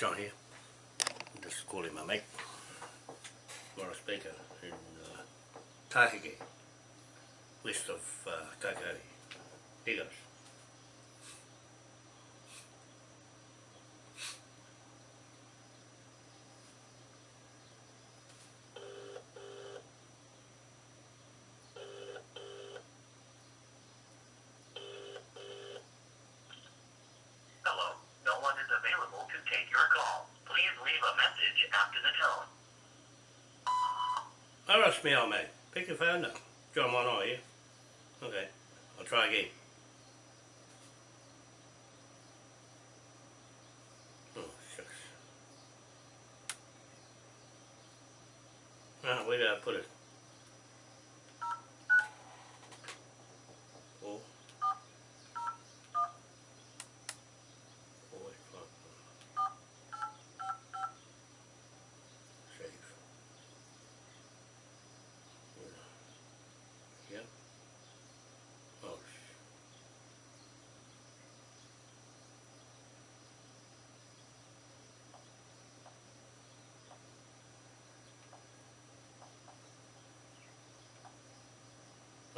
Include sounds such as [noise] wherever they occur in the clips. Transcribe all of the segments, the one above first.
John here. Just calling my mate, Morris Baker, in uh, Taheke, west of uh, Takari. Here goes. Hello, no one is available to take your call. Please leave a message after the tone. Me, old mate. Pick your phone up. John one eye here. Okay, I'll try again. Oh, shucks. Ah, where did I put it? Four. Four, five, Save. Yep. Oh, sh-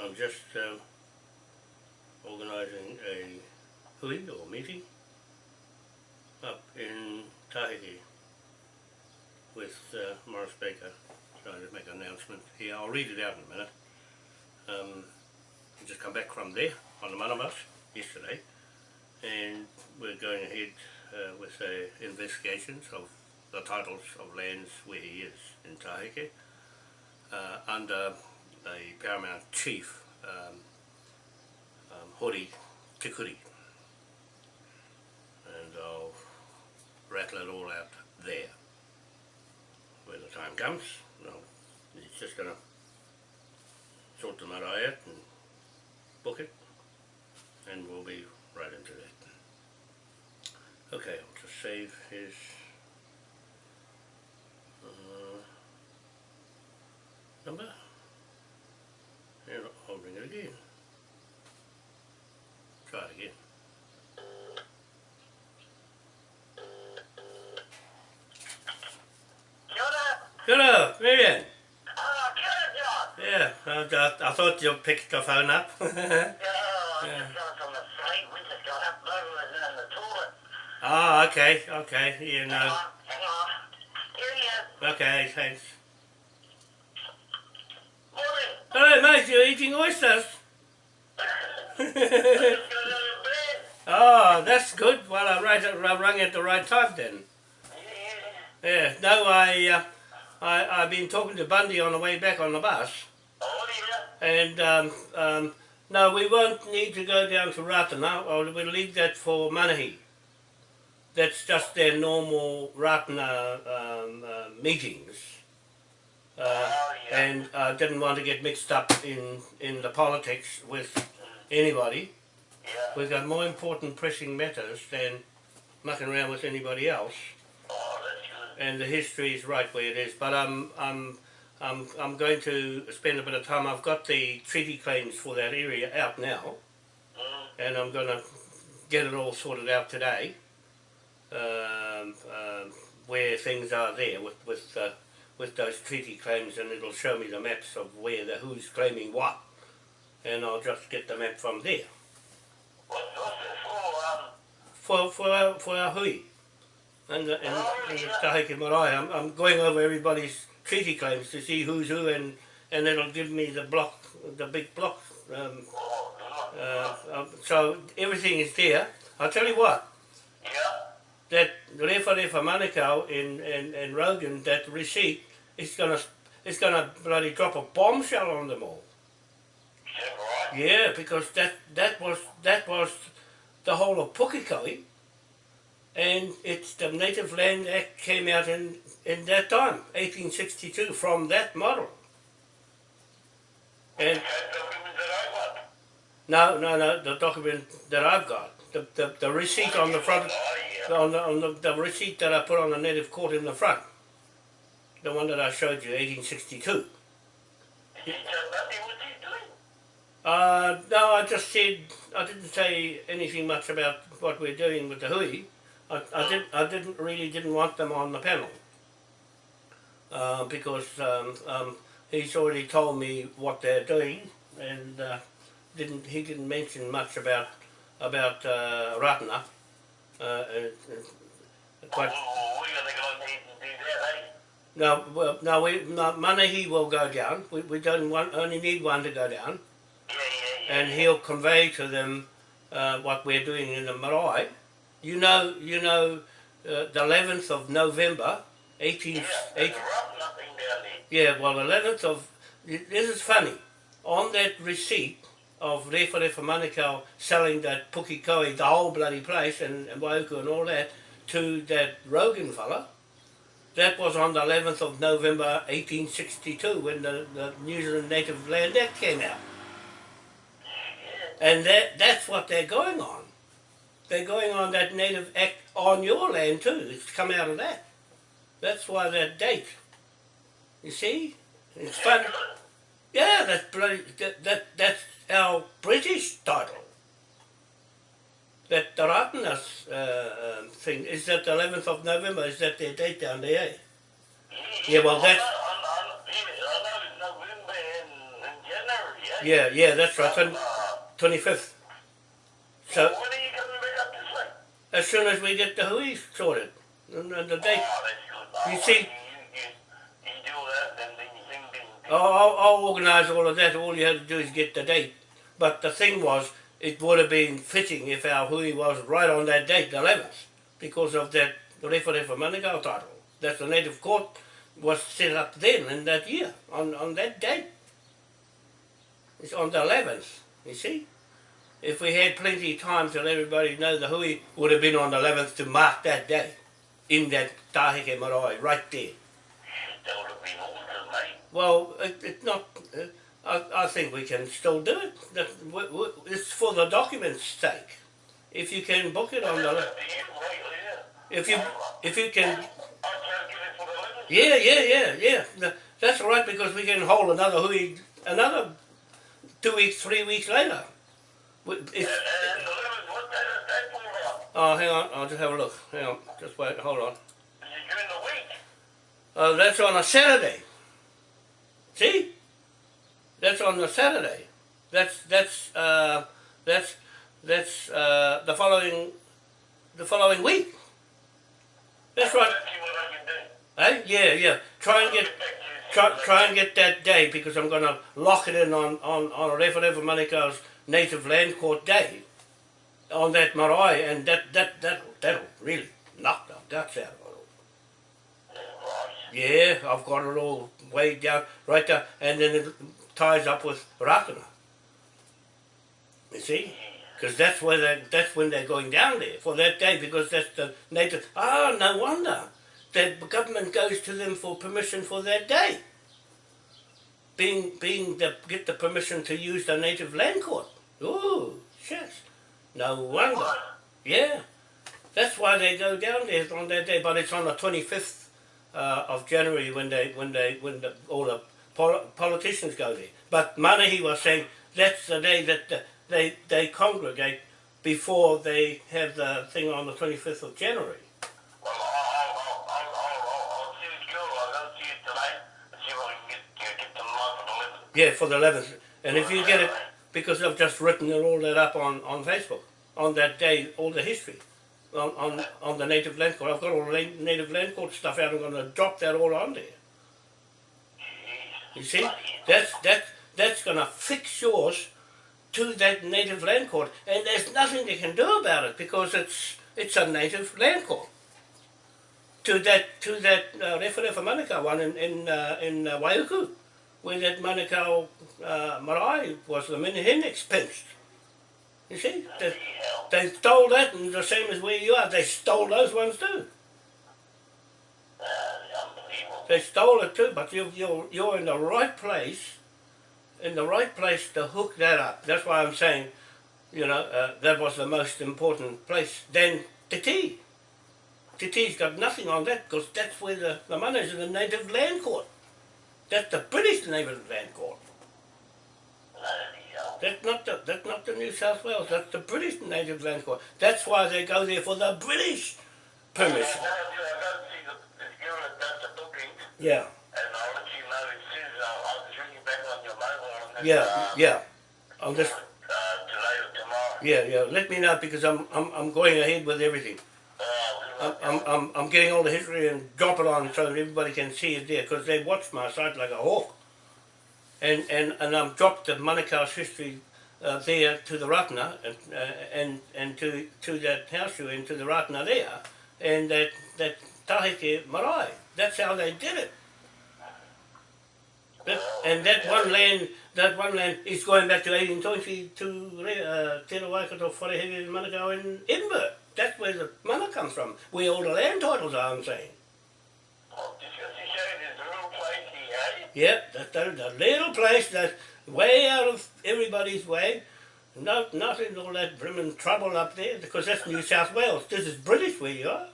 I'm just uh, organising a hui or meeting up in Taheke with uh, Morris Baker. So I'll just make an announcement here. I'll read it out in a minute. Um, I just come back from there on the Manabus yesterday and we're going ahead uh, with the investigations of the titles of lands where he is in Taheke uh, under the Paramount Chief um, um, Hori Te Kuri and I'll rattle it all out there when the time comes. No, he's just going to sort the matter out and book it and we'll be right into that. Okay, I'll just save his uh, number and I'll ring it again. Try it again. Kia ora. Hello. Ah, kia ora, John. Yeah, I, I, I thought you picked the phone up. [laughs] Yeah, I'm Yeah. just from the site. We just got up. Was in the toilet. Ah, okay, okay, you know. Hang on, hang on. Here he is. Okay, thanks. Morning. Hello, mate, you're eating oysters. Just got out of bed. oh, that's good. Well, I, right, I rang at the right time then. Yeah. Yeah, no, I, uh, I, I've been talking to Bundy on the way back on the bus, Oh, yeah. and um, um, no, we won't need to go down to Ratana, we'll leave that for Manahi. That's just their normal Ratana um, uh, meetings. Uh, Oh, yeah. and I didn't want to get mixed up in, in the politics with anybody. Yeah. We've got more important pressing matters than mucking around with anybody else. And the history is right where it is. But I'm I'm I'm I'm going to spend a bit of time. I've got the treaty claims for that area out now, Mm. and I'm going to get it all sorted out today. Um, um, where things are there with with uh, with those treaty claims, and it'll show me the maps of where the who's claiming what, and I'll just get the map from there What, what's it for? Um, for for our, for our hui. And and, and the Taheke Marae, I'm, I'm going over everybody's treaty claims to see who's who, and, and it'll give me the block, the big block. Um, uh, um, so everything is there. I'll tell you what, yeah. that Rewharewha Manukau in, in, in Rogan, that receipt is gonna it's gonna bloody drop a bombshell on them all. Right? Yeah, because that that was that was the whole of Pukekohe, and it's the Native Land Act came out in in that time, 1862, from that model. And That document that I got. no, no, no, the document that I've got, the the, the receipt on the front, on the on the, the receipt that I put on the native court in the front, the one that I showed you, 1862. Did he tell Bundy what he's doing? Uh, no, I just said, I didn't say anything much about what we're doing with the hui. I, I didn't I didn't really didn't want them on the panel uh, because um, um, he's already told me what they're doing and uh, didn't he didn't mention much about about uh, Ratana. Uh, and, and quite, Oh, we're gonna go need to do that, eh? no, well, no, we no, Manahi will go down. We, we don't want only need one to go down, Yeah, yeah, yeah. and he'll convey to them uh, what we're doing in the marae. You know, you know, uh, the 11th of November, 18, yeah, 18 there's rough nothing down there. Yeah, well, 11th of. This is funny. On that receipt of Rewharewha Manukau selling that Pukekohe, the whole bloody place, and, and Waiuku and all that, to that Rogan fella, that was on the 11th of November 1862 when the, the New Zealand Native Land Act came out. And that, that's what they're going on. They're going on that Native Act on your land too. It's come out of that. That's why that date. You see? It's fun. Yeah, that's bloody, that, that that's our British title. That the Ratanas uh, um, thing is that the 11th of November. Is that their date down there? eh? Yeah, well, that's- know, I know, yeah, I know it's November and, and January, eh? Yeah, yeah, that's right. Uh, 25th. So as soon as we get the hui sorted, and, the date, Oh. You see-. I'll, I'll, organise all of that. All you had to do is get the date. But the thing was, it would have been fitting if our hui was right on that date, the 11th, because of that Rewharewha Manukau title. That the native court was set up then in that year, on, on that date. It's on the 11th, you see? If we had plenty of time to let everybody know, the hui would have been on the 11th to mark that day in that Taheke Marae, right there. That would have been awesome. Well, it, it's not. Uh, I, I think we can still do it. That, w- w- it's for the document's sake. If you can book it on the, Yeah, right, yeah. if you if you can, I try to get it for the limit. yeah, yeah, yeah, yeah. Th- That's all right because we can hold another hui another two weeks, three weeks later. We- It's, And the limit, what day is that for about? oh, hang on, I'll just have a look. Hang on, just wait, hold on. During the week? Oh, that's on a Saturday. See? That's on a Saturday. That's that's uh, that's that's uh, the following the following week. That's right. Let's see what I can do. Hey, yeah, yeah. Try and get try, try and get that day because I'm gonna lock it in on on on Refa Manukau's native land court day on that marae, and that that that that'll really knock the guts out of it. Yeah, I've got it all way down, right there, and then it ties up with Ratana. You see? Because that's where they, that's when they're going down there for that day, because that's the native. Ah, no wonder the government goes to them for permission for that day. Being being the get the permission to use the native land court. Ooh, shit. No wonder. Yeah, that's why they go down there on that day. But it's on the twenty fifth uh, of January when they when they when the, all the pol- politicians go there. But Manahi was saying that's the day that the, they they congregate before they have the thing on the twenty fifth of January. Yeah, for the eleventh. And if you get it, because I've just written it all that up on, on Facebook on that day, all the history on, on, on the native land court. I've got all the native land court stuff out. I'm going to drop that all on there. You see, that's that's that's going to fix yours to that native land court, and there's nothing they can do about it because it's it's a native land court. To that to that uh, Rewharewha Manukau one in in uh, in uh, Waiuku, where that Manukau uh, marae was the Minahin expensed. You see, they, they stole that, and the same as where you are, they stole those ones too. They stole it too, but you, you're, you're in the right place, in the right place to hook that up. That's why I'm saying, you know, uh, that was the most important place. Then Titi. Titi's got nothing on that because that's where the, the money's in the native land court. That's the British native land court. That's not the that's not the New South Wales. That's the British native land court. That's why they go there for the British permission. I told you I got to see the, this girl that does the booking, Yeah, and I'll let you know as soon as I'll, I'll just ring you back on your mobile on yeah, uh, yeah. I'll just, uh, today or tomorrow. yeah, yeah, let me know because I'm, I'm, I'm going ahead with everything. I'm, I'm, I'm, getting all the history and drop it on so that everybody can see it there because they watch my site like a hawk. And, and, and I've dropped the Manukau's history uh, there to the Ratna and, uh, and, and to, to that house in, to the Ratna there. And that, that Taheke Marae. That's how they did it. That, and that one land, that one land is going back to 1820 to uh, Te Waikato, Wharehere, Manukau in Edinburgh. That's where the money comes from, where all the land titles are, I'm saying. oh, you little place? Yep, that, that, that little place that's way out of everybody's way. No, nothing, all that brimming trouble up there, because that's New South Wales. This is British where you are.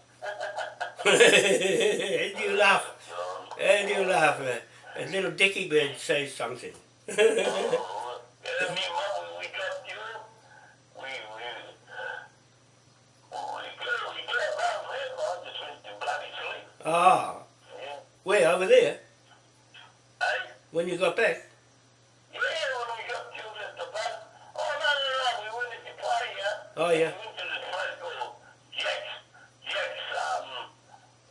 [laughs] and you laugh, and you laugh. And little Dicky Bird says something. [laughs] Oh, yeah, me and Mum, when we got you, we, we, well, we cleared, we cleared around there, I just went to bloody sleep. Ah, Yeah. where, over there, Eh? when you got back? Yeah, when we got killed at the back. Oh, no, no, no, we went to the party, yeah? Oh, yeah. We went to this place called Jack's, Jack's, um,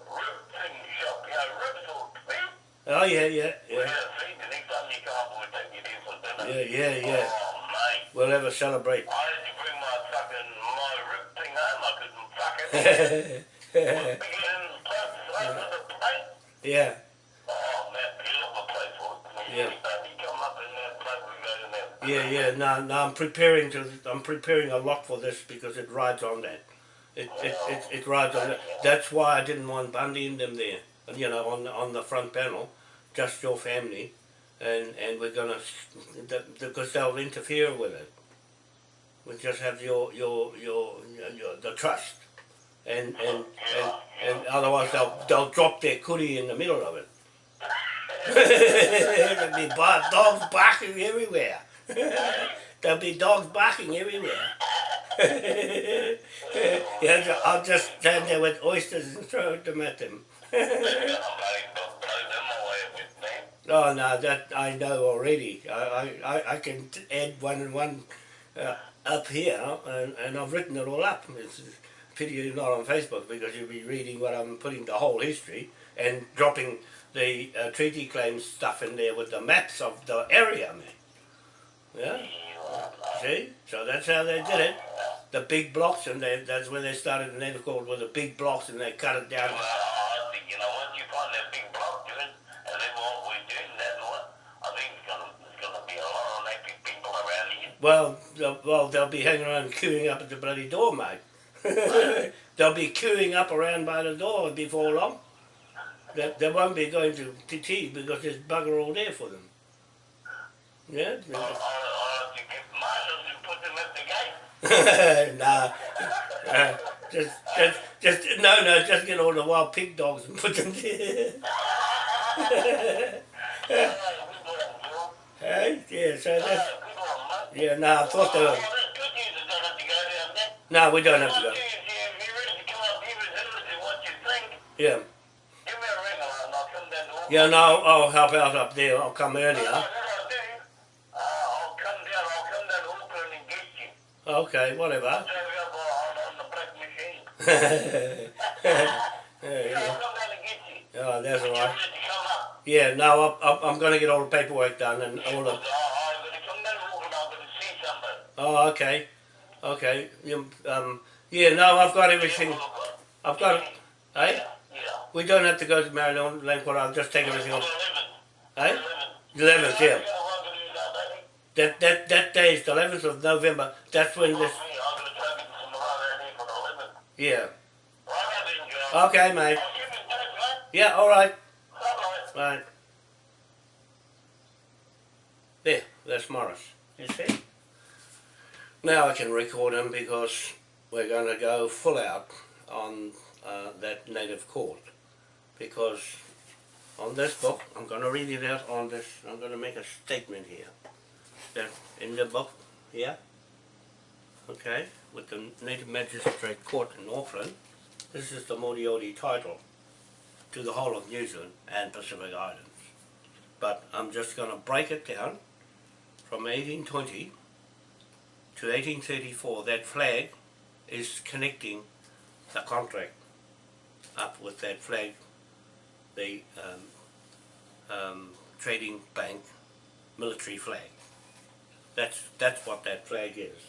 rib thing shop, you know, rib talk, eh? Oh, yeah, yeah, yeah. had a feed, the next time you come, we'll take you there for dinner. Yeah, yeah, yeah. Oh, mate. We'll have a celebrate. I had to bring my fucking, my rib thing home, I couldn't fuck it. [laughs] yeah, Oh, Yeah. In in there. yeah. No, no, I'm preparing to. I'm preparing a lot for this because it rides on that. It it, it, it rides on that. That's why I didn't want Bundy and them there. You know, on on the front panel, just your family, and and we're gonna because they'll interfere with it. We just have your your your, your the trust, and and and, and otherwise they'll they'll drop their cootie in the middle of it. [laughs] [laughs] There'll be dogs barking everywhere. There'll be dogs barking everywhere. yeah, I'll just stand there with oysters and throw them at them. Oh no, that I know already. I, I, I can add one and one uh, up here, and, and I've written it all up. It's pity you're not on Facebook because you'll be reading what I'm putting the whole history and dropping the uh, treaty claims stuff in there with the maps of the area, man. Yeah, see? So that's how they did it. The big blocks, and they, that's where they started the native called with the big blocks, and they cut it down. Well, I think, you know, once you find that big block, and then what we're doing, that I think it's gonna, it's gonna be a lot of native people around here. Well, well, they'll be hanging around queuing up at the bloody door, mate. They'll be queuing up around by the door before long. They, they won't be going to TT because there's bugger all there for them. Yeah? I, I, I think if marshals and put them at the gate. [laughs] nah. Uh, just, just, just, no, no, just get all the wild pig dogs and put them there. Yeah, good one, Joe. hey? Yeah, so Yeah, that's, yeah, no, I thought they were, no, we don't have to go. do you- if you're ready to come up here and tell us what you think, Yeah. give me a ring and I'll come down to Auckland. Yeah, no, I'll help out up there. I'll come earlier. That's what I'll do. Uh, I'll come down, I'll come down to Auckland and get you. Okay, whatever. I'll drive you up on, on the black machine. yeah, [laughs] Yeah, [laughs] yeah. I'll come down and get you. Oh, that's all right. ready to come up. Yeah, no, I'm, I'm, I'm going to get all the paperwork done and all the. I'm gonna come down to Auckland, I'm gonna see somebody. Oh, okay, okay. You, um, yeah, no, I've got everything. I've got. it. Hey, Yeah. we don't have to go to Maryland Langford. I'll just take everything off. Eleven. eleventh, yeah. That. That that day is the eleventh of November. That's when this. Yeah. Okay, mate. Yeah, all right. Right. There, that's Morris. You see? Now I can record him because we're going to go full out on uh, that native court. Because on this book, I'm going to read it out on this, I'm going to make a statement here. That in the book here, okay, with the Native Magistrate Court in Auckland, this is the Moriori title to the whole of New Zealand and Pacific Islands. But I'm just going to break it down from 1820 to 1834. That flag is connecting the contract up with that flag, the um, um, trading bank military flag. That's, that's what that flag is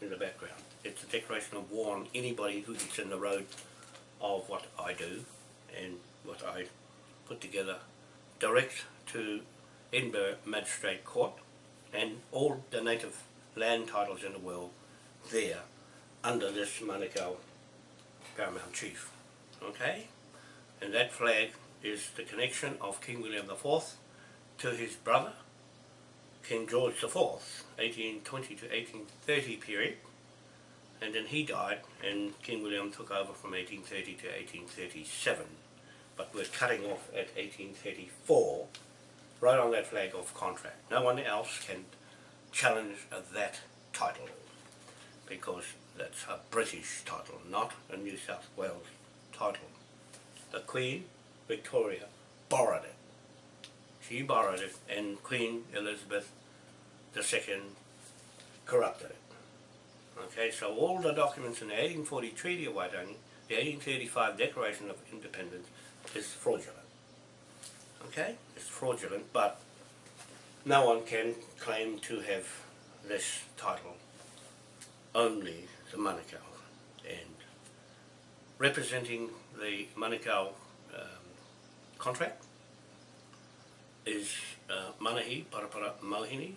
in the background. It's a declaration of war on anybody who gets in the road of what I do and what I put together direct to Edinburgh Magistrate Court and all the native land titles in the world there under this Manukau Paramount Chief. Okay? And that flag is the connection of King William IV to his brother, King George IV, 1820 to 1830 period. And then he died and King William took over from 1830 to 1837. But we're cutting off at 1834, right on that flag of contract. No one else can challenge of that title because that's a British title, not a New South Wales title. The Queen Victoria borrowed it. She borrowed it and Queen Elizabeth II corrupted it. Okay, so all the documents in the 1840 Treaty of Waitangi, the 1835 Declaration of Independence is fraudulent. Okay, it's fraudulent, but no one can claim to have this title, only the Manukau. And representing the Manukau um, contract is uh, Manahi Parapara Mauhini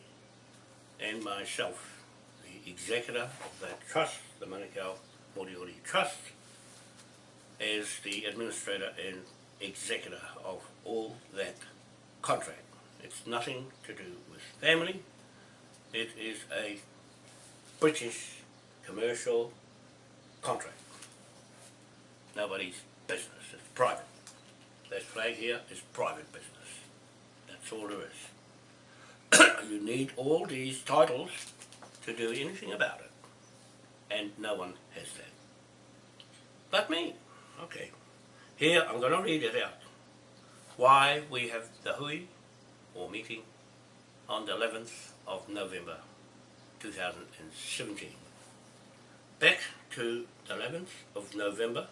and myself, the executor of that trust, the Manukau Moriori Trust, as the administrator and executor of all that contract. It's nothing to do with family. It is a British commercial contract. Nobody's business. It's private. That flag here is private business. That's all there is. [coughs] you need all these titles to do anything about it. And no one has that. But me. Okay. Here, I'm going to read it out. Why we have the hui, or meeting, on the 11th of November 2017. Back to the 11th of November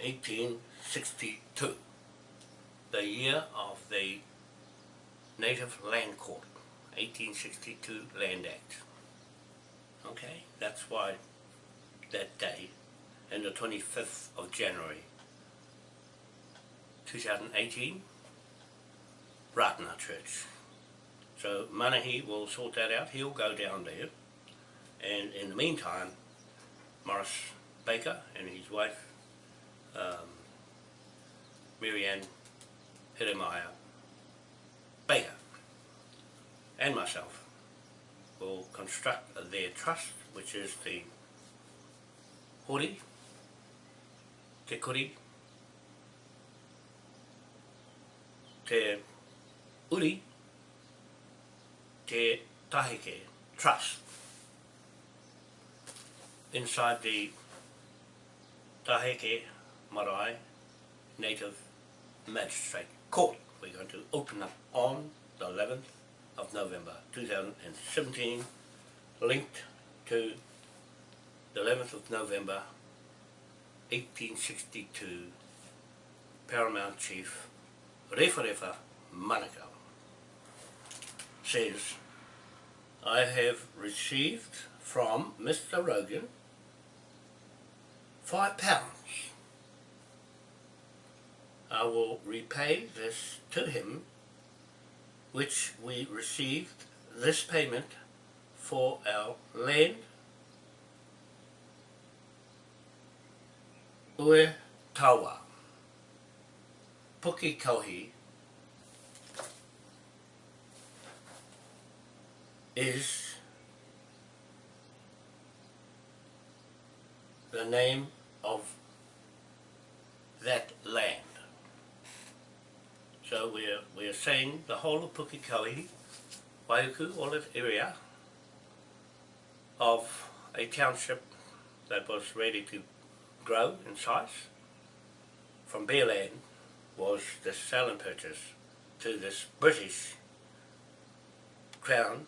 1862, the year of the Native Land Court, 1862 Land Act. Okay, that's why that day and the 25th of January 2018 Ratana Church. So Manahi will sort that out, he'll go down there and in the meantime Morris Baker and his wife um, Marianne Hidemeyer Baker and myself will construct their trust which is the Hori te kuri, te uri, te tahike, trust. Inside the Taheke Marae Native Magistrate Court. We're going to open up on the 11th of November 2017, linked to the 11th of November 1862 Paramount Chief Refa Manukau says, I have received from Mr. Rogan five pounds. I will repay this to him which we received this payment for our land Ue Tawa, Pukekohe, is the name of that land. So we're, we're saying the whole of Pukekohe, Waiuku, all that area of a township that was ready to grow in size from bare land was the sale and purchase to this British Crown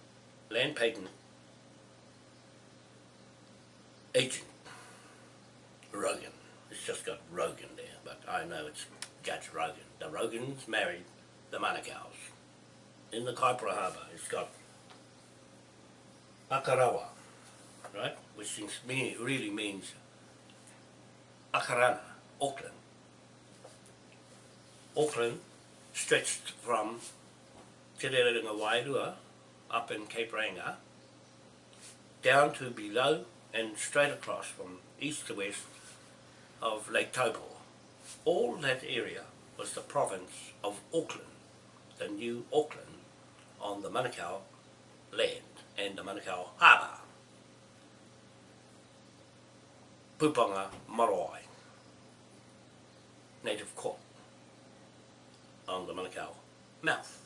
land patent agent, Rogan. It's just got Rogan there, but I know it's Judge Rogan. The Rogans married the Manukau's. In the Kaipara Harbour, it's got Akarawa, right? Which is, mean, really means Akarana, Auckland. Auckland stretched from Te Rerenga Wairua up in Cape Reinga down to below and straight across from east to west of Lake Taupo. All that area was the province of Auckland, the new Auckland on the Manukau land and the Manukau harbour. Pupanga Marae, native court on the Manukau mouth,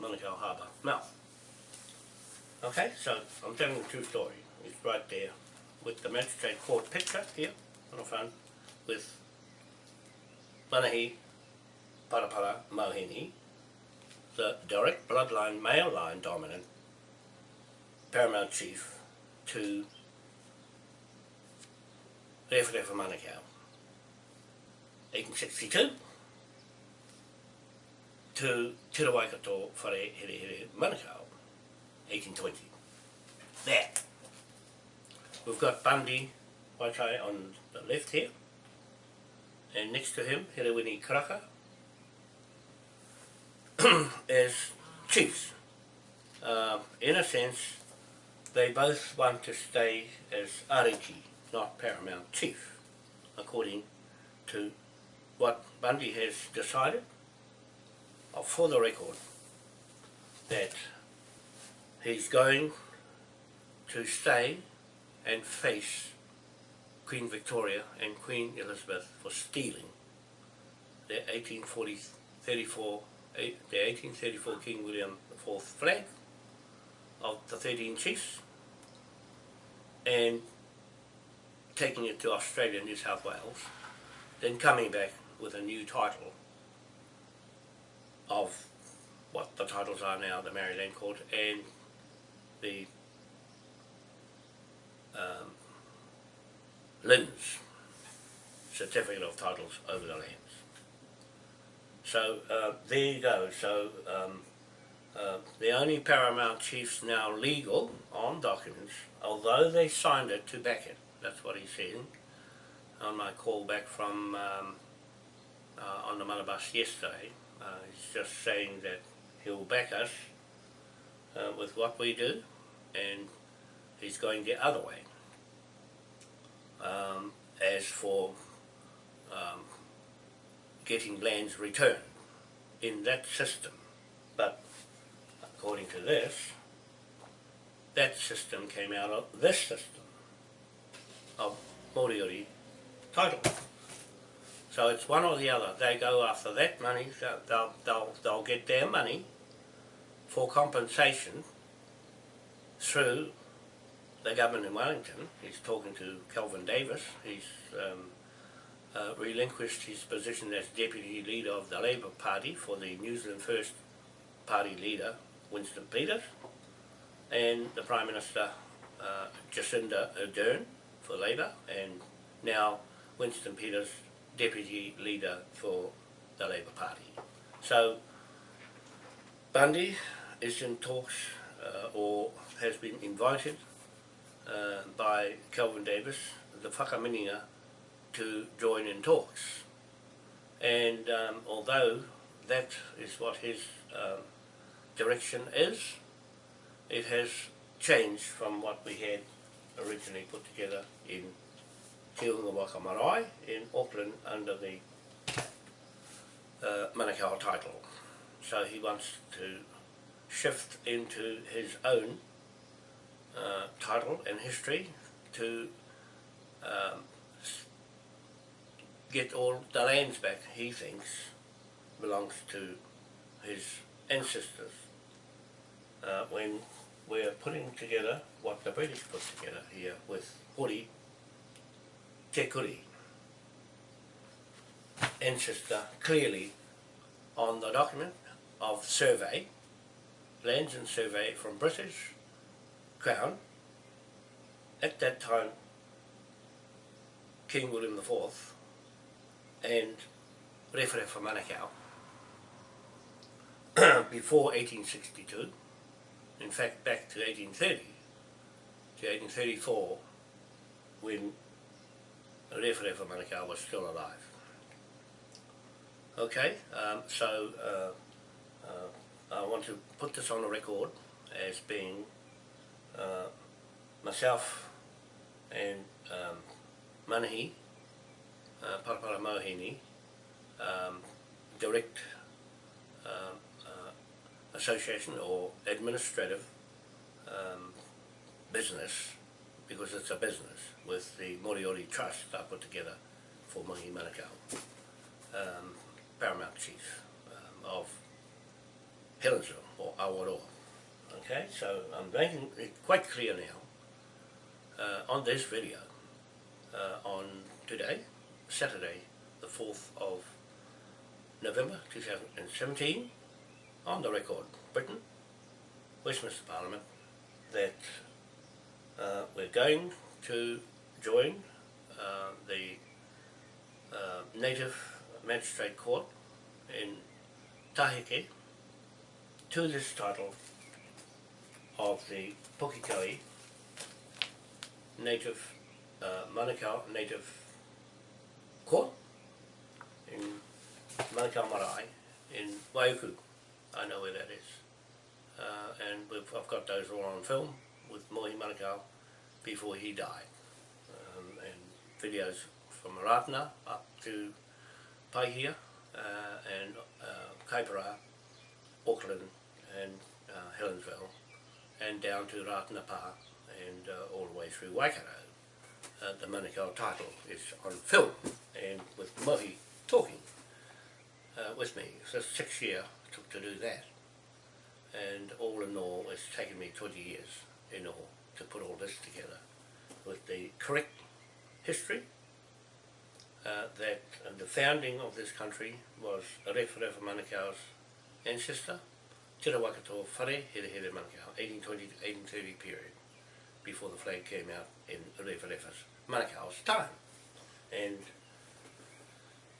Manukau harbour mouth. Okay, so I'm telling the true story. It's right there with the magistrate court picture here on the front with Manahi Parapara Mohini, the direct bloodline, male line dominant paramount chief to Rewharewha Manukau. 1862 to Te Rawaikato Whare Here Here Manukau, 1820. There. We've got Bundy Waitai on the left here, and next to him, Herewini Karaka, [clears throat] as chiefs. Uh, in a sense, they both want to stay as Ariki, not paramount chief, according to what Bundy has decided, for the record, that he's going to stay and face Queen Victoria and Queen Elizabeth for stealing the 1840, 34, eh, the 1834 King William IV flag of the 13 chiefs and taking it to Australia, and New South Wales, then coming back with a new title of what the titles are now, the Maori Land Court and the um, LINZ, Certificate of Titles over the lands. So uh, there you go. So um, uh, the only paramount chiefs now legal on documents, although they signed it to back it. That's what he's saying on my call back from um, uh, on the Mana bus yesterday. Uh, he's just saying that he'll back us uh, with what we do and he's going the other way. Um, as for um, getting lands returned in that system. But according to this, that system came out of this system of Moriori title. So it's one or the other. They go after that money, so they'll, they'll, they'll get their money for compensation through the government in Wellington. He's talking to Kelvin Davis. He's um, uh, relinquished his position as deputy leader of the Labour Party for the New Zealand First Party leader, Winston Peters, and the Prime Minister, uh, Jacinda Ardern for Labour, and now Winston Peters, deputy leader for the Labour Party. So Bundy is in talks uh, or has been invited uh, by Kelvin Davis, the whakamininga, to join in talks. And um, although that is what his um, direction is, it has changed from what we had originally put together in Te Unga Waka Marae in Auckland under the uh, Manukau title. So he wants to shift into his own uh, title and history to um, get all the lands back he thinks belongs to his ancestors uh, when we're putting together what the British put together here with Hori Kuri. Ancestor uh, clearly on the document of survey, lands and survey from British Crown. At that time, King William IV and Rewharewha Manukau [clears throat] before 1862, in fact back to 1830, to 1834, when Rewharewha Manukau was still alive. Okay, um, so uh, uh, I want to put this on the record as being uh, myself and um, Manahi, uh, Parapara Mohini, um, direct um, uh, association or administrative um, business, because it's a business, with the Moriori Trust I put together for Mahi Manukau, um, Paramount Chief um, of Helensville or Awaroa. Okay, so I'm making it quite clear now uh, on this video uh, on today, Saturday, the 4th of November 2017, on the record, Britain, Westminster Parliament, that uh, we're going to join uh, the uh, Native Magistrate Court in Taheke to this title of the Pukekohe Native uh, Manukau Native Court in Manukau Marae in Waiuku. I know where that is. Uh, and I've got those all on film with Mohi Manukau before he died. Videos from Ratana up to Paihia uh, and uh, Kaipara, Auckland and uh, Helensville and down to Ratanapa and uh, all the way through Waikato. Uh, the Manukau title is on film and with Mohi talking uh, with me. So six year took to do that. And all in all, it's taken me 20 years in all to put all this together with the correct history uh, that the founding of this country was Rewharewha Manukau's ancestor, Te Rawakato Whare Here Here Manukau, 1820 to 1830 period, before the flag came out in Rewharewha's Manukau's time. And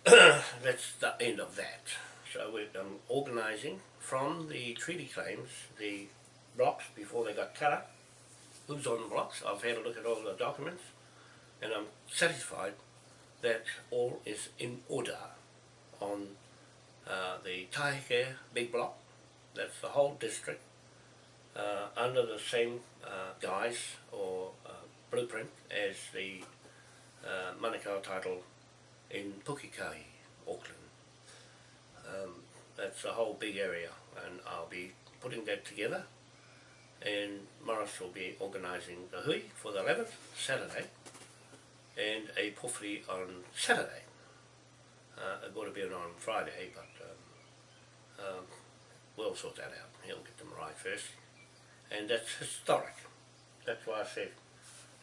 [coughs] that's the end of that. So we're um, organising from the treaty claims, the blocks before they got cut up, who's on the blocks, I've had a look at all the documents, and I'm satisfied that all is in order on uh, the Taheke big block, that's the whole district, uh, under the same uh, guise or uh, blueprint as the uh, Manukau title in Pukekohe, Auckland. Um, that's a whole big area and I'll be putting that together. And Morris will be organising the hui for the 11th, Saturday, and a powhiri on Saturday. Uh, it would have been on Friday, but um, um, we'll sort that out. He'll get them right first. And that's historic. That's why I said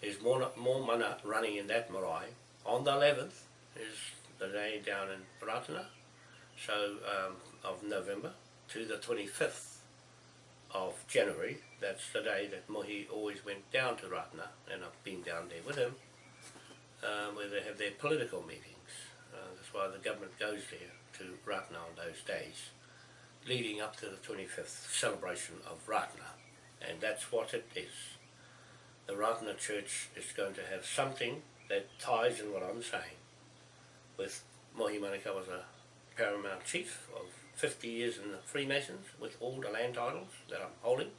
there's more, more mana running in that marae. On the 11th is the day down in Ratana, so um, of November, to the 25th of January. That's the day that Mohi always went down to Ratna, and I've been down there with him, uh, where they have their political meetings. Uh, that's why the government goes there to Ratna on those days, leading up to the 25th celebration of Ratna. and that's what it is. The Ratna Church is going to have something that ties in what I'm saying with Mohi Manukau was a paramount chief of 50 years in the Freemasons with all the land titles that I'm holding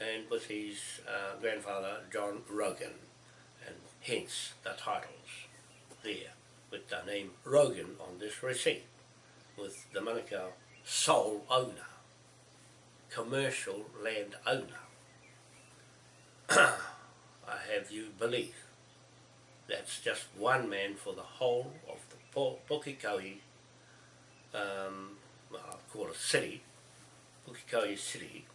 and with his uh, grandfather John Rogan hence the titles there with the name Rogan on this receipt with the Manukau sole owner, commercial land owner. [clears throat] I have you believe that's just one man for the whole of the Pukekohe, um, well, I'll call it city, Pukekohe city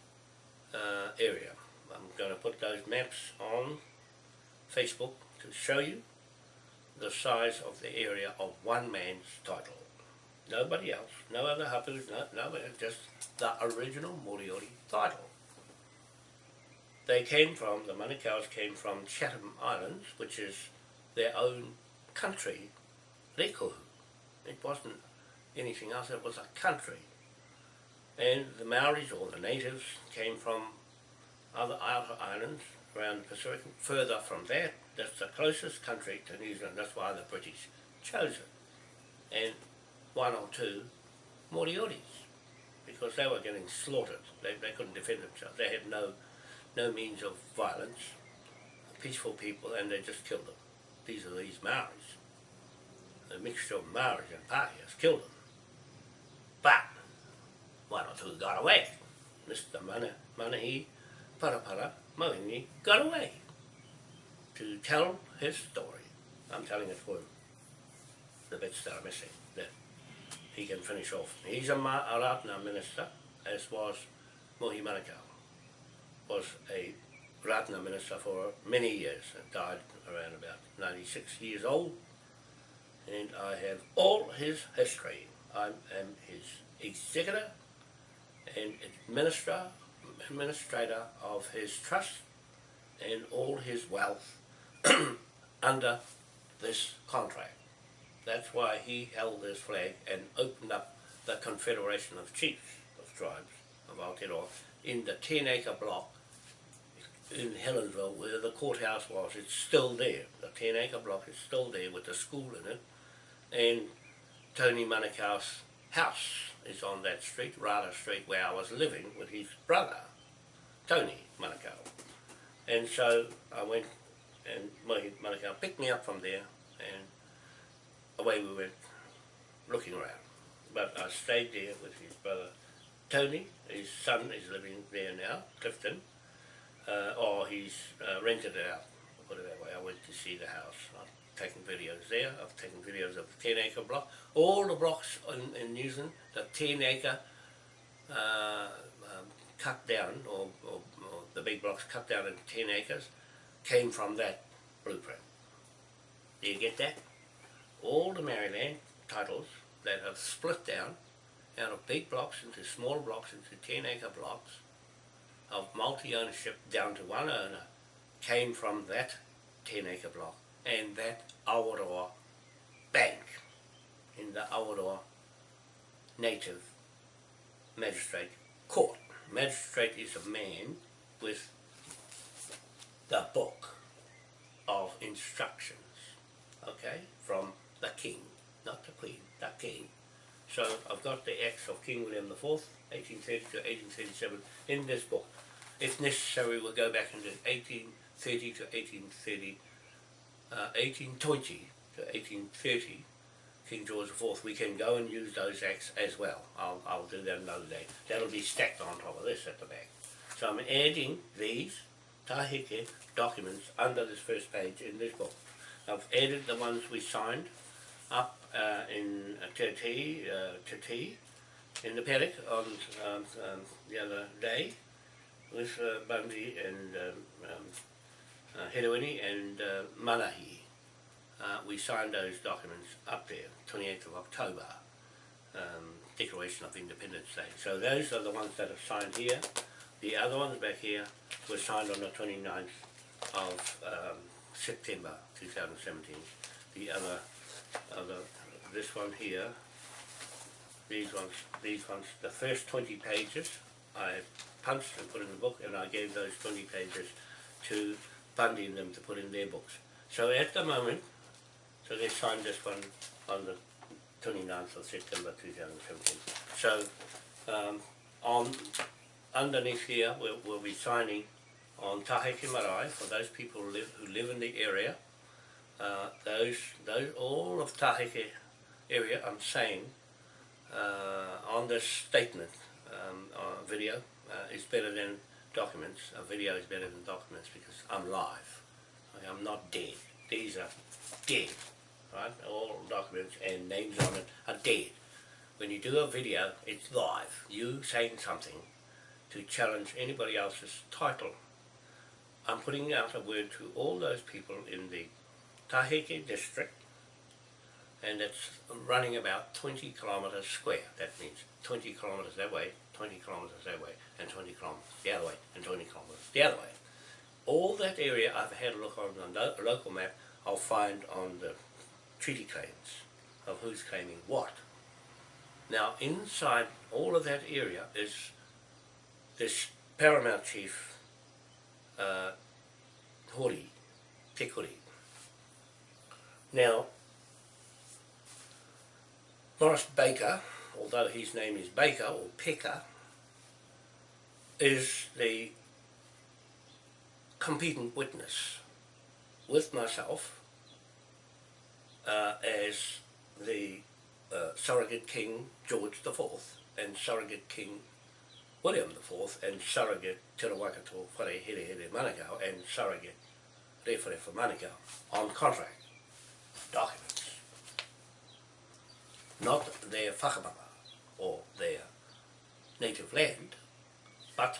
uh, area. I'm going to put those maps on Facebook to show you the size of the area of one man's title. Nobody else, no other hapus, no, just the original Moriori title. They came from, the Manukau's came from Chatham Islands, which is their own country, Rekohu. It wasn't anything else, it was a country. And the Maoris, or the natives, came from other outer islands around the Pacific. Further from that, that's the closest country to New Zealand, that's why the British chose it. And one or two Morioris, because they were getting slaughtered. They, they couldn't defend themselves. They had no, no means of violence, peaceful people, and they just killed them. These are these Maoris. A mixture of Maoris and Pākehās killed them. But one or two got away. Mr. Mana, Manahi Parapara Moini got away to tell his story. I'm telling it for him. The bits that are missing, that he can finish off. He's a Ma- a Ratana minister, as was Mohi Manukau. Was a Ratana minister for many years and died around about 96 years old. And I have all his history. I am his executor and administrator of his trust and all his wealth [clears throat] under this contract. That's why he held this flag and opened up the Confederation of Chiefs of Tribes of Aotearoa in the 10 acre block in Helensville where the courthouse was. It's still there. The 10 acre block is still there with the school in it. And Tony Manukau's house is on that street, Rada Street, where I was living with his brother, Tony Manukau. And so I went and Mohi Manukau picked me up from there and away we went looking around. But I stayed there with his brother Tony, his son is living there now, Clifton, uh, or he's uh, rented it out, put it that way. I went to see the house. I've taken videos there, I've taken videos of the 10 acre block. All the blocks in, in New Zealand, the 10 acre uh, um, cut down, or, or, or the big blocks cut down into 10 acres, came from that blueprint. Do you get that? All the Maori land titles that have split down out of big blocks into small blocks into 10 acre blocks of multi-ownership down to one owner came from that 10 acre block and that Awaroa bank in the Awaroa native magistrate court. Magistrate is a man with the book of instructions, okay, from the king, not the queen, the king. So I've got the acts of King William IV, 1830 to 1837, in this book. If necessary, we'll go back into 1830 to 1830, uh, 1820 to 1830, King George IV. We can go and use those acts as well. I'll, I'll do that another day. That'll be stacked on top of this at the back. So I'm adding these Taheke documents under this first page in this book. I've added the ones we signed up uh, in uh, Te uh, Te Ati, in the paddock on um, um, the other day with uh, Bundy and um, um, uh, Herewini and uh. Uh, we signed those documents up there, 28th of October, um, Declaration of Independence Day. So those are the ones that are signed here. The other ones back here were signed on the 29th of um, September 2017. The other, other, this one here, these ones, these ones, the first 20 pages I punched and put in the book and I gave those 20 pages to Bundy and them to put in their books. So at the moment, so they signed this one on the 29th of September 2017. So um, on underneath here we'll, we'll be signing on Taheke Marae for those people who live, who live in the area. Uh, those, those, all of Taheke area I'm saying uh, on this statement um, uh, video uh, is better than documents. A video is better than documents because I'm live. Okay, I'm not dead. These are dead. Right? All documents and names on it are dead. When you do a video, it's live. You saying something to challenge anybody else's title I'm putting out a word to all those people in the Taheke district, and it's running about 20 kilometres square. That means 20 kilometres that way, 20 kilometres that way, and 20 kilometres the other way, and 20 kilometres the other way. All that area I've had a look on the local map, I'll find on the treaty claims of who's claiming what. Now, inside all of that area is this paramount chief, uh, Hori, Te Kuri. Now, Morris Baker, although his name is Baker or Pecker, is the competent witness with myself uh, as the uh, surrogate king George IV and surrogate king William IV and surrogate Te Rawakato Whare Here Here Manukau and surrogate Rewharewha Manukau on contract documents. Not their whakamama or their native land, but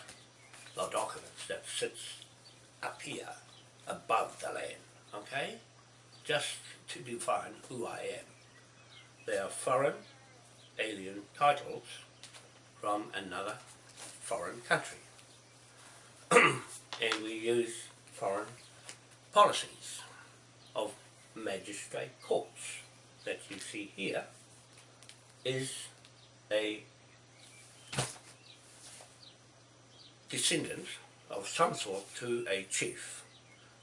the documents that sits up here above the land, okay? Just to define who I am. They are foreign alien titles from another foreign country. [clears throat] and we use foreign policies of magistrate courts that you see here is a descendant of some sort to a chief.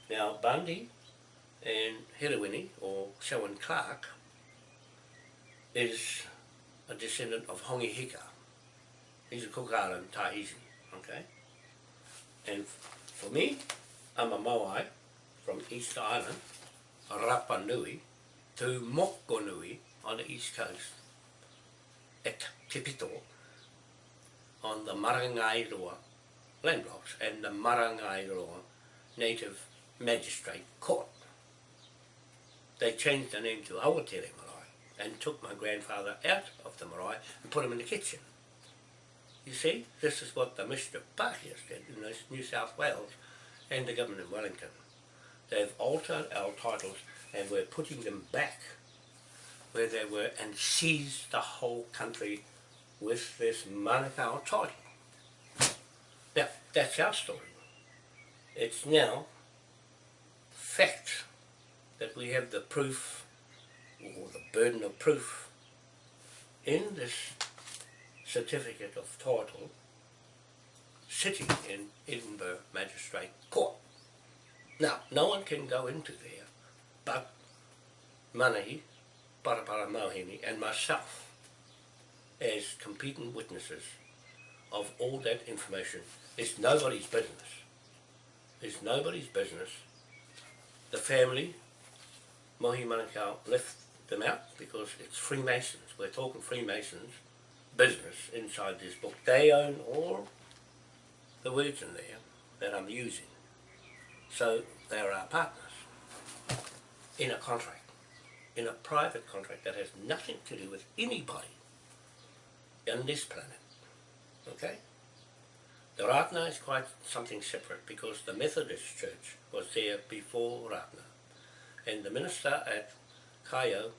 Now Bundy and Herewini or Selwyn Clark is a descendant of Hongi Hika. He's a Cook Island Tahitian, okay? And for me, I'm a Moai from East Island, Rapa Nui, to Moko Nui on the east coast, at Te Pito, on the Marangairoa land blocks and the Marangairoa Native Magistrate Court. They changed the name to Awatere Marae and took my grandfather out of the marae and put him in the kitchen. You see, this is what the Mr. Parkias did in New South Wales and the government in Wellington. They've altered our titles and we're putting them back where they were and seized the whole country with this Manukau title. Now, that's our story. It's now fact that we have the proof, or the burden of proof, in this certificate of title sitting in Edinburgh Magistrate Court. Now, no one can go into there but Manahi, Parapara Mauhini and myself as competent witnesses of all that information. It's nobody's business. It's nobody's business. The family, Mohi Manukau, left them out because it's Freemasons. We're talking Freemasons business inside this book. They own all the words in there that I'm using. So they're our partners in a contract, in a private contract that has nothing to do with anybody on this planet. Okay? The Ratana is quite something separate because the Methodist Church was there before Ratana. And the minister at Kaeo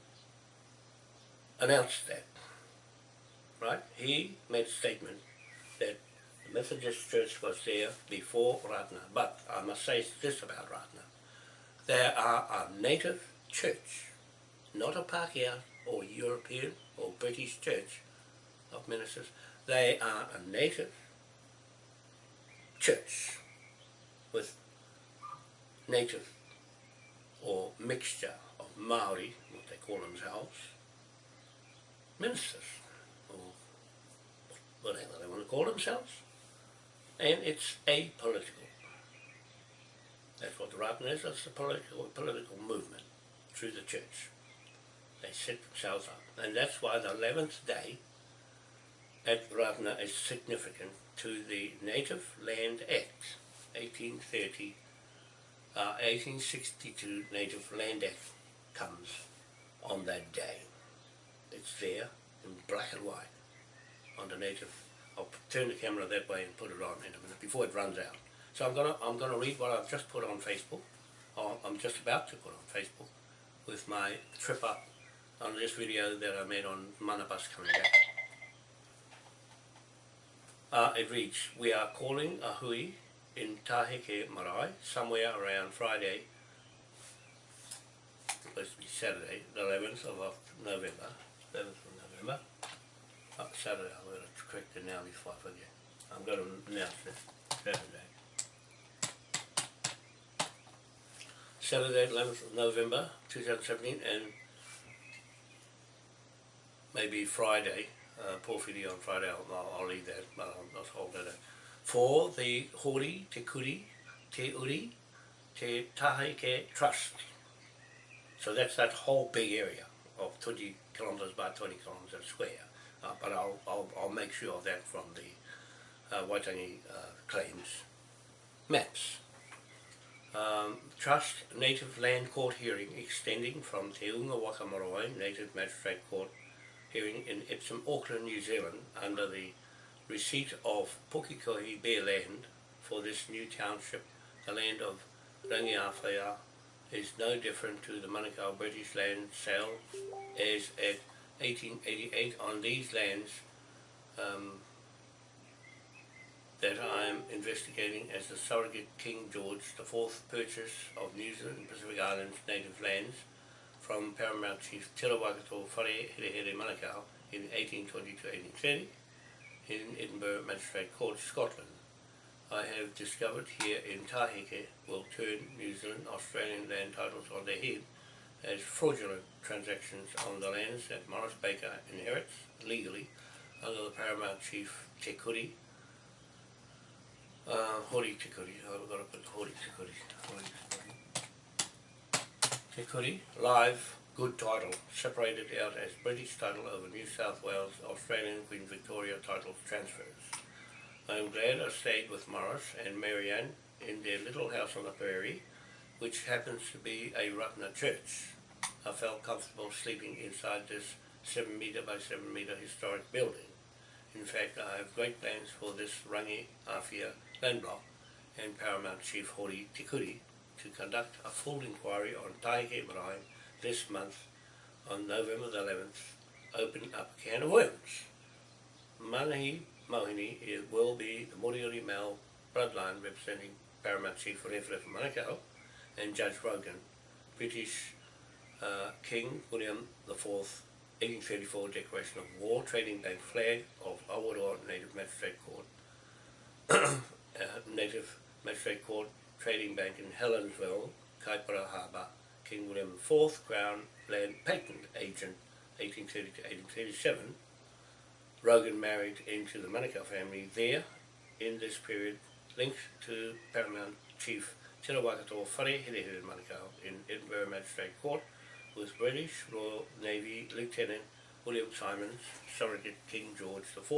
announced that. Right? He made a statement that the Methodist Church was there before Ratana. But I must say this about Ratana. They are a native church, not a Pākehā or European or British church of ministers. They are a native church with native or mixture of Maori, what they call themselves, ministers, or whatever they want to call themselves, and it's apolitical. That's what the Ratana is, it's a political, political movement through the church. They set themselves up. And that's why the 11th day at Ratana is significant to the Native Land Act, 1830, uh, 1862 Native Land Act comes on that day. It's there in black and white on the native. I'll turn the camera that way and put it on in a minute before it runs out. So I'm gonna I'm gonna read what I've just put on Facebook, I'm just about to put on Facebook, with my trip up on this video that I made on Manabus coming back. Uh, it reads, we are calling a hui in Taheke Marae, somewhere around Friday, supposed to be Saturday, the 11th of November, 11th of November, uh, Saturday, I'm going to correct it now before I forget. I'm going to announce it, Saturday. Saturday, 11th of November 2017, and maybe Friday, uh, powhiri on Friday, I'll, I'll, leave that, I'll, I'll hold that. out. For the Hori Te Kuri, Te Uri, Te Taheke Trust. So that's that whole big area of 20 kilometres by 20 kilometres square. Uh, but I'll, I'll, I'll make sure of that from the uh, Waitangi uh, claims maps. Um, Trust Native Land Court hearing extending from Te Unga Waka Marae Native Magistrate Court hearing in Epsom, Auckland, New Zealand under the receipt of Pukekohe Bear Land for this new township, the land of Rangiawhia, is no different to the Manukau British land sale as at 1888 on these lands um, that I am investigating as the surrogate King George IV purchase of New Zealand and Pacific Islands native lands from Paramount Chief Te Rawakato Whare Here Here Manukau in 1820 to 1830 in Edinburgh Magistrate Court, Scotland. I have discovered here in Taheke will turn New Zealand Australian land titles on their head as fraudulent transactions on the lands that Morris Baker inherits legally under the Paramount Chief Te Kuri, uh, Hori Te Kuri, I've got to put Hori Hori. Live, good title, separated out as British title over New South Wales Australian Queen Victoria title transfers. I am glad I stayed with Morris and Marianne in their little house on the prairie, which happens to be a Ratana church. I felt comfortable sleeping inside this 7 metre by 7 metre historic building. In fact, I have great plans for this Rangi Awhia land block and Paramount Chief Hori Te Kuri to conduct a full inquiry on Taheke Marae this month on November the 11th, opening up a can of worms. Manahi Mohini will be the Moriori male bloodline representing Paramount Chief Rewhere Manukau and Judge Rogan, British uh, King William IV, 1834 Declaration of War, Trading Bank Flag of Awaroa Native Magistrate Court, [coughs] uh, Native Magistrate Court Trading Bank in Helensville, Kaipara Harbour, King William IV Crown Land Patent Agent, 1830 to 1837. Rogan married into the Manukau family there. In this period, linked to Paramount Chief Te Rawakato Whare Here Here Manukau in Edinburgh Magistrate Court with British Royal Navy Lieutenant William Simons, surrogate King George IV,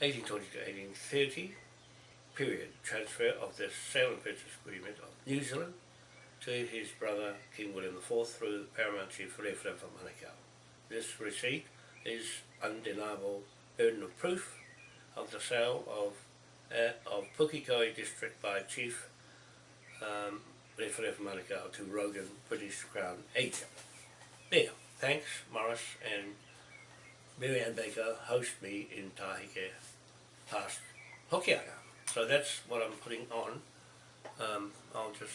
1820 to 1830, period, transfer of the sale and purchase agreement of New Zealand to his brother King William IV through Paramount Chief Rewhere Manukau. This receipt is undeniable burden of proof of the sale of uh, of Pukekohe district by Chief um, To Rogan British Crown agent. There, thanks Morris and Mary Ann Baker host me in Taheke past Hokianga. So that's what I'm putting on. Um, I'll just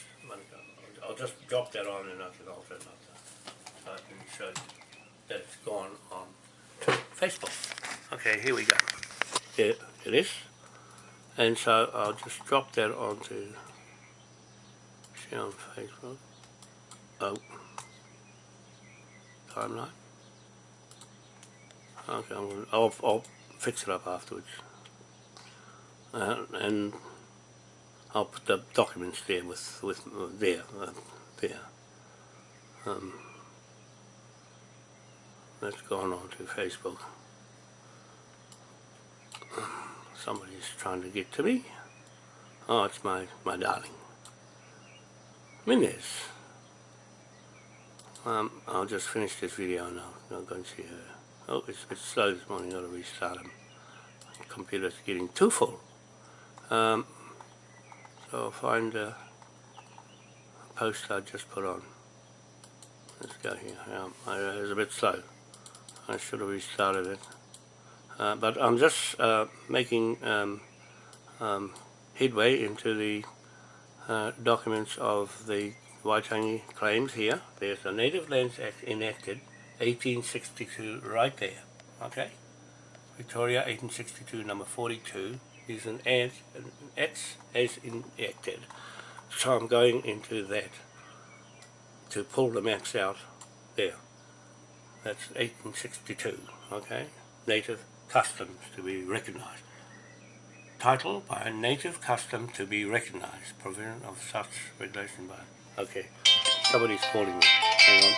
I'll just drop that on and I can alter it so I can show you that it's gone on to Facebook. Okay, here we go. Here it is. And so I'll just drop that onto share on Facebook. Oh. Timeline. Okay, gonna, I'll, I'll fix it up afterwards. Uh, and I'll put the documents there with, with uh, there, uh, there. Um, that's gone on to Facebook. Somebody's trying to get to me. Oh, it's my, my darling. Minez. Um, I'll just finish this video and I'll, go and see her. Oh, it's a bit slow this morning, I've got to restart them. computer's getting too full. Um, I'll find a post I just put on. Let's go here. Um, I, it was a bit slow. I should have restarted it. Uh, but I'm just uh, making um, um, headway into the uh, documents of the Waitangi claims here. There's the Native Lands Act enacted 1862 right there. Okay? Victoria 1862 number 42 is an ad, an as enacted. So I'm going into that to pull the maps out there. That's 1862, okay? Native customs to be recognised. Title by a native custom to be recognised. Provision of such regulation by... Okay, somebody's calling me. Hang on.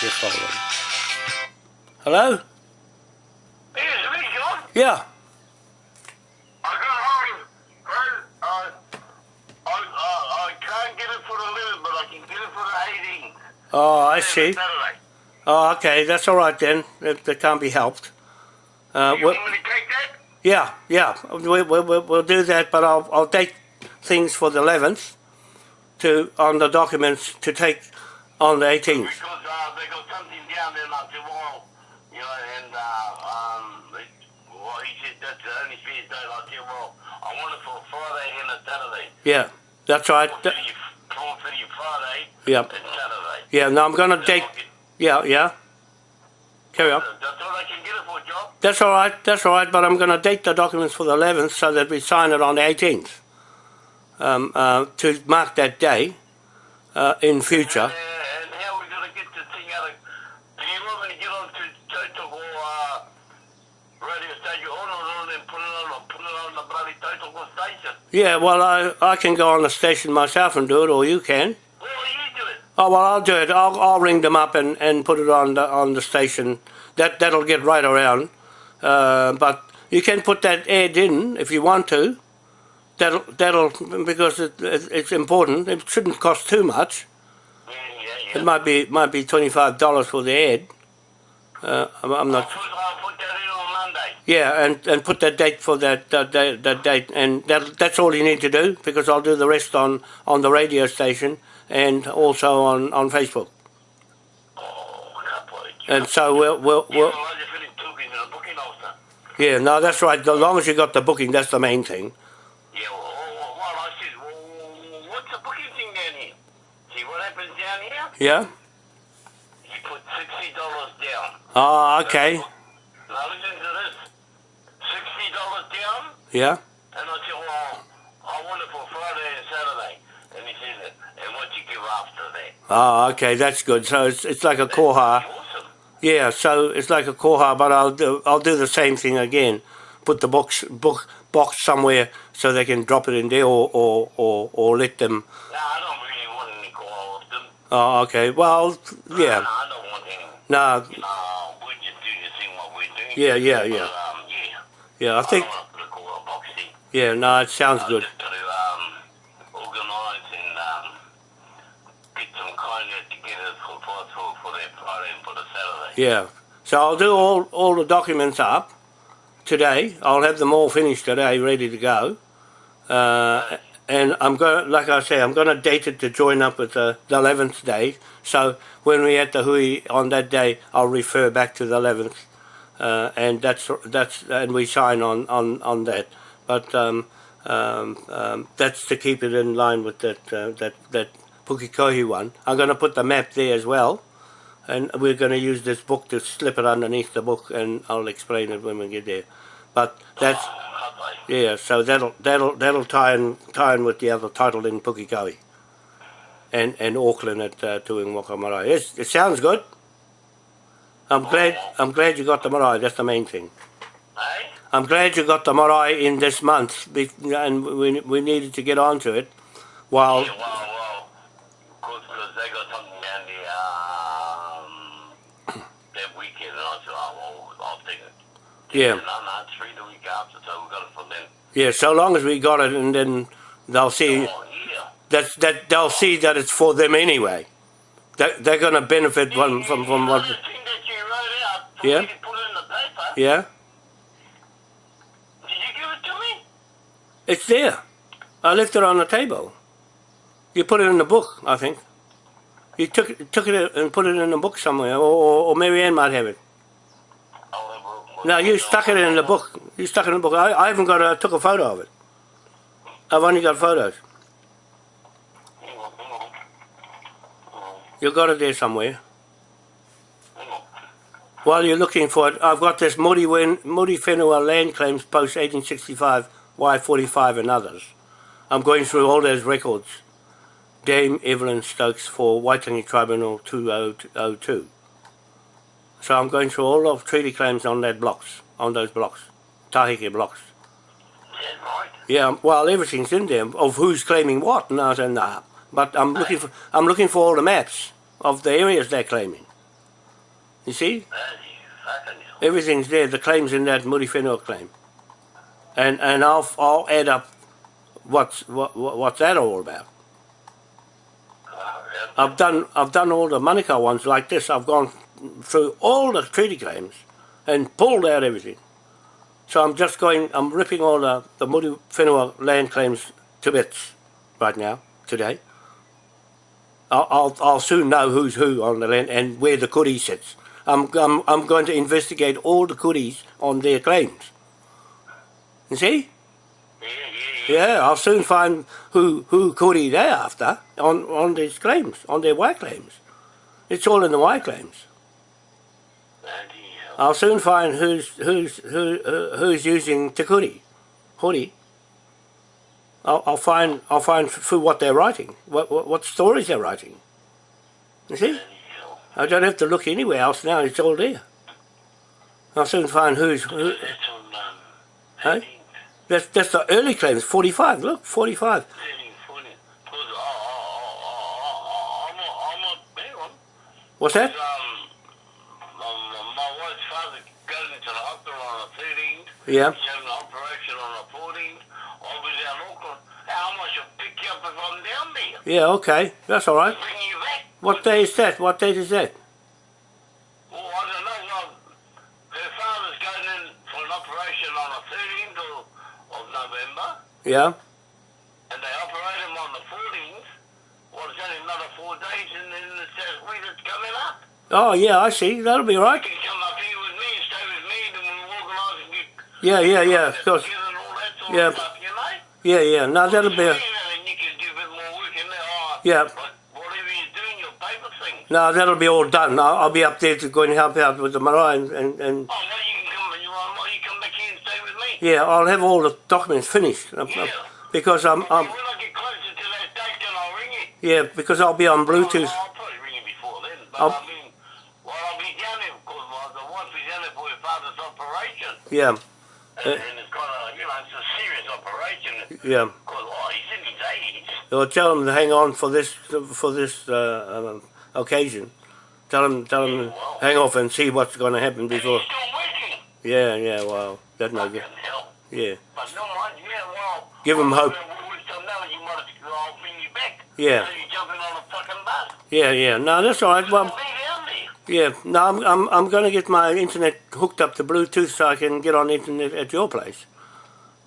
Just hold on. Hello? Hey, is it me, John? Yeah. I got home. Well, uh, I, I can't get it for the 11th, but I can get it for the 18th. Oh, I see. Saturday. Oh, okay, that's all right then. That, that can't be helped. Uh, You well, want me to take that? yeah, yeah, we, we, we, we'll do that, but I'll, I'll date things for the 11th to on the documents to take on the 18th. Because uh, they got something down there not too long, you know, and uh, um, it, well, he said that's the only spare day like too well. I want it for Friday and a Saturday. Yeah, that's right. Four Th- thirty, four thirty Friday Yep. and Saturday. Yeah, no, I'm going to Then date. I'll get- Yeah, yeah. Carry on. That's all I can get it for, Joe. That's all right. That's all right. But I'm going to date the documents for the 11th so that we sign it on the 18th um, uh, to mark that day uh, in future. And, uh, and how are we going to get this thing out of... Do you want me to get on to Total uh, radio station on and put it on, put it on the bloody Total station? Yeah, well, I, I can go on the station myself and do it, or you can. Well, you do it. Oh well, I'll do it. I'll, I'll ring them up and, and put it on the on the station. That that'll get right around. Uh, but you can put that ad in if you want to. That'll that'll because it, it, it's important. It shouldn't cost too much. Yeah, yeah, yeah. It might be might be twenty five dollars for the ad. Uh, I'm, I'm I'll put, I'll put that in on Monday. Yeah, and, and put that date for that that, that, that date, and that that's all you need to do because I'll do the rest on on the radio station and also on on Facebook. Oh, I can't believe it. And so we'll we'll, Yeah, we'll well, I just finished talking to the booking. Yeah, no, that's right. As long as you got the booking, that's the main thing. Yeah, well, well, I said, well, what's the booking thing down here? See what happens down here? Yeah? You put sixty dollars down. Oh, okay. Now listen to this. Sixty dollars down, Yeah? and I said, well, I want it for Friday and Saturday. And he said, and what you give after that? Oh, okay, that's good. So it's, it's like a koha. Awesome. Yeah, so it's like a koha, but I'll do, I'll do the same thing again. Put the box book box somewhere so they can drop it in there or or, or, or let them. No, I don't really want any call of them. Oh, okay. Well, No, yeah. I don't want any. No, No, we just do the thing what we're doing. Yeah, yeah, But, yeah. um, yeah. yeah, I think, I don't want to put a call box in. yeah, no, it sounds I good. just got to um, organise and um, get some kind of together for, for, for, for that Friday and for the Saturday. Yeah. So I'll do all, all the documents up today. I'll have them all finished today, ready to go. Uh, and I'm going, like I say, I'm going to date it to join up with the, the 11th day. So when we're at the Hui on that day, I'll refer back to the 11th, uh, and that's that's and we sign on on on that. But um, um, um, that's to keep it in line with that uh, that that Pukekohe one. I'm going to put the map there as well and we're going to use this book to slip it underneath the book, and I'll explain it when we get there. But that's yeah, so that'll that'll that'll tie in tie in with the other title in Pukekohe, and and Auckland at uh, doing Wakamarae. It's, it sounds good. I'm glad I'm glad you got the marae. That's the main thing. I'm glad you got the marae in this month, and we we needed to get onto it. While well, them. Yeah, so long as we got it, and then they'll see yeah. that that they'll see that it's for them anyway. They they're going to benefit from from from what. The thing that you wrote out for Yeah. me to put in the paper, Yeah, It's there. I left it on the table. You put it in the book, I think. You took it, took it and put it in the book somewhere, or, or, or Mary Ann might have it. I'll have a look. No, you stuck it in the book. You stuck it in the book. I, I haven't got a, took a photo of it. I've only got photos. You got it there somewhere. While you're looking for it, I've got this Moody, Wen, Whenua land claims post 1865, Y45 and others. I'm going through all those records. Dame Evelyn Stokes for Waitangi Tribunal 2002. So I'm going through all of treaty claims on that blocks, on those blocks, Taheke blocks. Yeah, right. Yeah, well, everything's in there of who's claiming what, and I said, nah. But I'm looking for, I'm looking for all the maps of the areas they're claiming. You see? Everything's there. The claims in that Whenua claim, and and I'll I'll add up what's what, what what's that all about. I've done I've done all the Manukau ones like this. I've gone through all the treaty claims and pulled out everything. So I'm just going. I'm ripping all the the Moody Whenua land claims to bits right now today. I'll, I'll I'll soon know who's who on the land and where the kuri sits. I'm I'm I'm going to investigate all the kuris on their claims. You see? Yeah, I'll soon find who who kuri they're after on on these claims, on their white claims. It's all in the white claims. I'll soon find who's who's who uh, who's using te kuri, hori. I'll, I'll find I'll find through what they're writing, what, what what stories they're writing. You see? I don't have to look anywhere else now. It's all there. I'll soon find who's who. Hey? 13, That's that's the early claims. Forty-five. Look, forty-five. 13, 14. Because, oh, oh, oh, oh, oh, I'm a, I'm a, hang on. What's that? Um, um, my wife's father goes into the hospital on the 13th. Yeah. An operation on the 14th. I'll be down Auckland. How much will pick you up if I'm down there? Yeah. Okay. That's all right. Bring you back? What day is that? What date is that? Well, I don't know. Well, her father's going in for an operation on the 13th of, of November, Yeah. and they operate him on the 14th. Well, it's only another four days, and then that week it's coming up. Oh yeah, I see. That'll be right. can come up here with me and stay with me, and then we'll organise and get Yeah, yeah, yeah. Of course. together and all that sort Yeah. stuff, you know? Yeah, yeah. No, that'll be. And then you can do a bit more work in there. Oh, Yeah. But whatever you're doing, your paper thing. No, that'll be all done. I'll, I'll be up there to go and help out with the marae and, and, and Oh, well, you can come and you want, well, you come back here and stay with me. yeah, I'll have all the documents finished uh, Yeah. because I'm, when I'm I get closer to that date, then I'll ring you. yeah because I'll be on Bluetooth. I'll, I'll probably ring you before then. But I'll- I mean, well, I'll be down there because the wife is down there for her father's operation. Yeah, And, and it's you know, it's a serious operation. yeah. Because, oh, he's in his 80s. I'll tell them to hang on for this for this uh, um, occasion. Tell them, tell them to hang off and see what's going to happen before. he's still. Yeah, yeah. Well, that's no good. hell. Yeah, But no, yeah, well. Give 'em hope. Well, with some knowledge, you might have to, I'll bring. Yeah. So you're jumping on a fucking bus. yeah, yeah. No, that's all right. Well, be down there. Yeah. No, I'm I'm I'm going to get my internet hooked up to Bluetooth so I can get on internet at your place.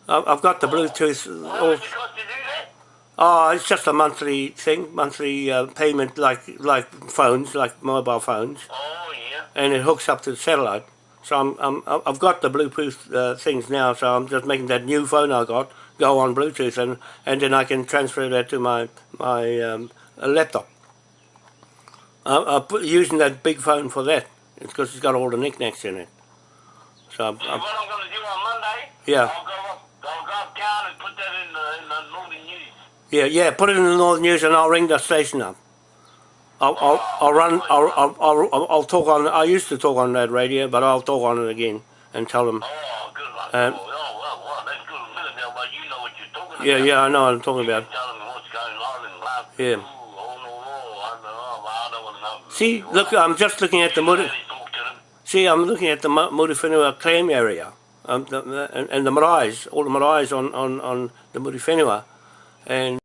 I've I've got the Bluetooth. How All, much it cost to do that? oh, it's just a monthly thing, monthly uh, payment, like like phones, like mobile phones, Oh, yeah. and it hooks up to the satellite. So I'm, I'm I've got the Bluetooth uh, things now. So I'm just making that new phone I got go on Bluetooth, and and then I can transfer that to my my um, uh, laptop. I, I'm using that big phone for that because it's got all the knickknacks in it. So I'm, So I'm, what I'm going to do on Monday, Yeah. I'll go up, I'll go uptown and put that in the, in the Northern News. yeah, yeah. Put it in the Northern News, and I'll ring the station up. I'll, I'll, I'll run. I'll, I'll, I'll, I'll talk on. I used to talk on that radio, but I'll talk on it again and tell them. Oh, good luck. Um, oh, oh, well, well, that's good. Now, but you know what you're talking Yeah, about. yeah. Yeah, I know what I'm talking about. Tell them what's going on and blah. Yeah. See, look. I'm just looking at the Muri. See, I'm looking at the Mu- Muriwhenua claim area, um, the, the, and, and the maraes, all the maraes on, on, on the Muriwhenua, and